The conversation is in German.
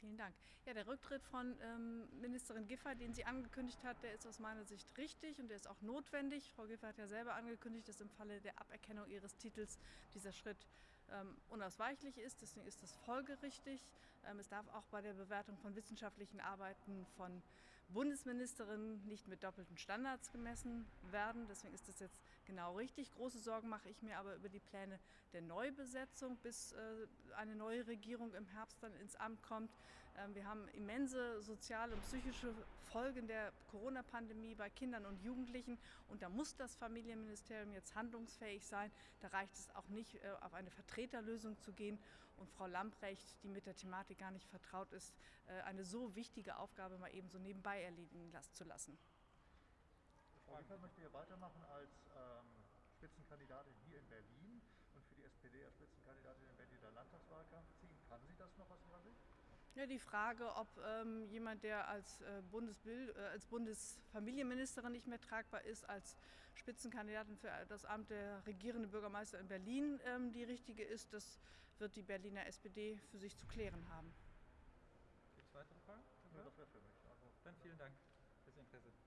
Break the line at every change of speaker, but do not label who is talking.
Vielen Dank. Ja, der Rücktritt von ähm, Ministerin Giffey, den sie angekündigt hat, der ist aus meiner Sicht richtig und der ist auch notwendig. Frau Giffey hat ja selber angekündigt, dass im Falle der Aberkennung ihres Titels dieser Schritt ähm, unausweichlich ist. Deswegen ist das folgerichtig. Ähm, es darf auch bei der Bewertung von wissenschaftlichen Arbeiten von Bundesministerinnen nicht mit doppelten Standards gemessen werden. Deswegen ist das jetzt genau richtig. Große Sorgen mache ich mir aber über die Pläne der Neubesetzung, bis äh, eine neue Regierung im Herbst dann ins Amt kommt. Ähm, wir haben immense soziale und psychische Folgen der Corona-Pandemie bei Kindern und Jugendlichen und da muss das Familienministerium jetzt handlungsfähig sein. Da reicht es auch nicht, äh, auf eine Vertreterlösung zu gehen und Frau Lamprecht, die mit der Thematik gar nicht vertraut ist, äh, eine so wichtige Aufgabe mal eben so nebenbei erledigen zu lassen.
Frau Giffey möchte ja weitermachen als ähm, Spitzenkandidatin hier in Berlin und für die SPD als Spitzenkandidatin im Berliner Landtagswahlkampf ziehen. Kann sie das noch aus Ihrer Sicht?
Ja, die Frage, ob ähm, jemand, der als, äh, Bundesbild, äh, als Bundesfamilienministerin nicht mehr tragbar ist, als Spitzenkandidatin für das Amt der regierenden Bürgermeister in Berlin ähm, die richtige ist, das wird die Berliner SPD für sich zu klären haben.
Gibt es weitere Fragen?
Ja, das wäre für mich. Also,
Dann vielen Dank fürs Interesse.